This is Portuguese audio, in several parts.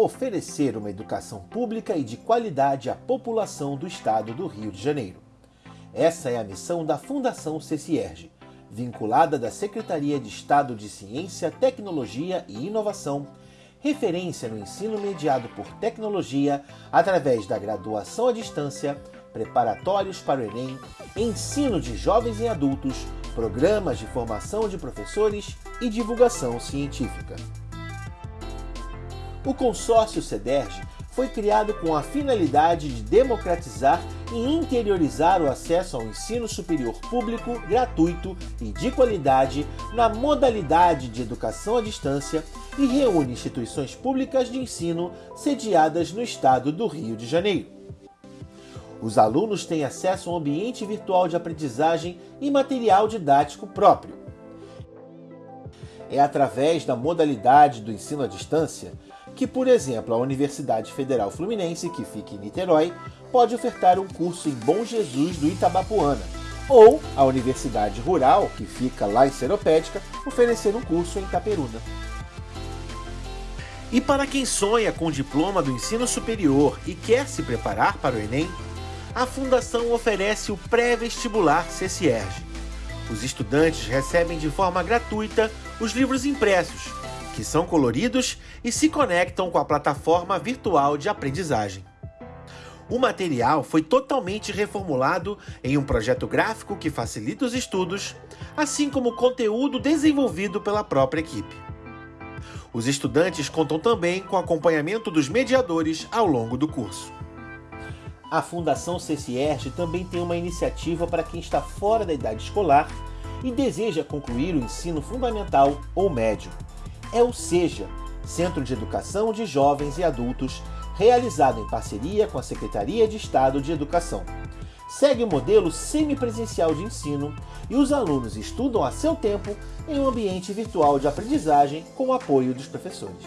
oferecer uma educação pública e de qualidade à população do estado do Rio de Janeiro. Essa é a missão da Fundação CCIERG, vinculada da Secretaria de Estado de Ciência, Tecnologia e Inovação, referência no ensino mediado por tecnologia através da graduação à distância, preparatórios para o Enem, ensino de jovens e adultos, programas de formação de professores e divulgação científica. O consórcio CEDERJ foi criado com a finalidade de democratizar e interiorizar o acesso ao ensino superior público, gratuito e de qualidade na modalidade de educação à distância e reúne instituições públicas de ensino sediadas no estado do Rio de Janeiro. Os alunos têm acesso a um ambiente virtual de aprendizagem e material didático próprio. É através da modalidade do ensino à distância que, por exemplo, a Universidade Federal Fluminense, que fica em Niterói, pode ofertar um curso em Bom Jesus do Itabapuana, ou a Universidade Rural, que fica lá em Seropédica, oferecer um curso em Itaperuna. E para quem sonha com o diploma do ensino superior e quer se preparar para o Enem, a Fundação oferece o pré-vestibular CCERG. Os estudantes recebem de forma gratuita os livros impressos, que são coloridos e se conectam com a plataforma virtual de aprendizagem. O material foi totalmente reformulado em um projeto gráfico que facilita os estudos, assim como conteúdo desenvolvido pela própria equipe. Os estudantes contam também com acompanhamento dos mediadores ao longo do curso. A Fundação CCERG também tem uma iniciativa para quem está fora da idade escolar e deseja concluir o ensino fundamental ou médio. É o SEJA, Centro de Educação de Jovens e Adultos, realizado em parceria com a Secretaria de Estado de Educação. Segue o modelo semipresencial de ensino e os alunos estudam a seu tempo em um ambiente virtual de aprendizagem com o apoio dos professores.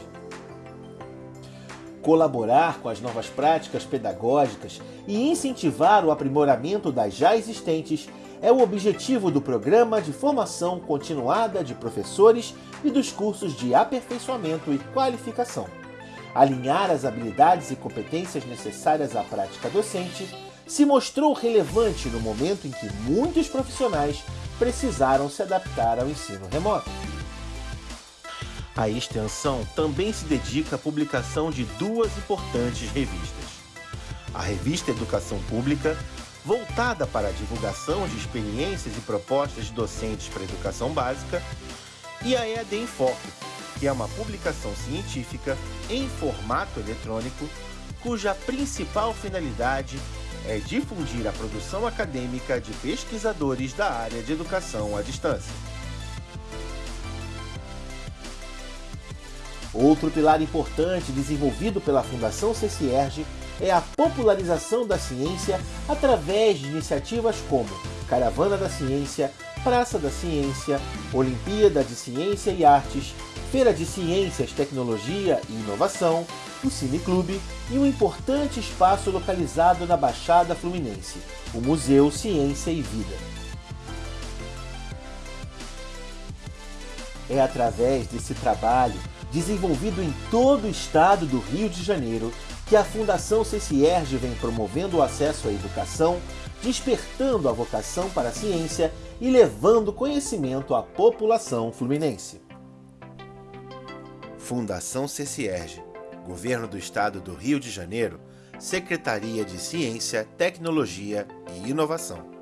Colaborar com as novas práticas pedagógicas e incentivar o aprimoramento das já existentes é o objetivo do Programa de Formação Continuada de Professores e dos cursos de aperfeiçoamento e qualificação. Alinhar as habilidades e competências necessárias à prática docente se mostrou relevante no momento em que muitos profissionais precisaram se adaptar ao ensino remoto. A extensão também se dedica à publicação de duas importantes revistas. A revista Educação Pública, voltada para a divulgação de experiências e propostas de docentes para a educação básica, e a EAD Foco, que é uma publicação científica em formato eletrônico, cuja principal finalidade é difundir a produção acadêmica de pesquisadores da área de educação à distância. Outro pilar importante desenvolvido pela Fundação CCERG é a popularização da ciência através de iniciativas como Caravana da Ciência, Praça da Ciência, Olimpíada de Ciência e Artes, Feira de Ciências, Tecnologia e Inovação, o Cineclube e um importante espaço localizado na Baixada Fluminense, o Museu Ciência e Vida. É através desse trabalho desenvolvido em todo o estado do Rio de Janeiro, que a Fundação CCIERG vem promovendo o acesso à educação, despertando a vocação para a ciência e levando conhecimento à população fluminense. Fundação CCIERG, Governo do Estado do Rio de Janeiro, Secretaria de Ciência, Tecnologia e Inovação.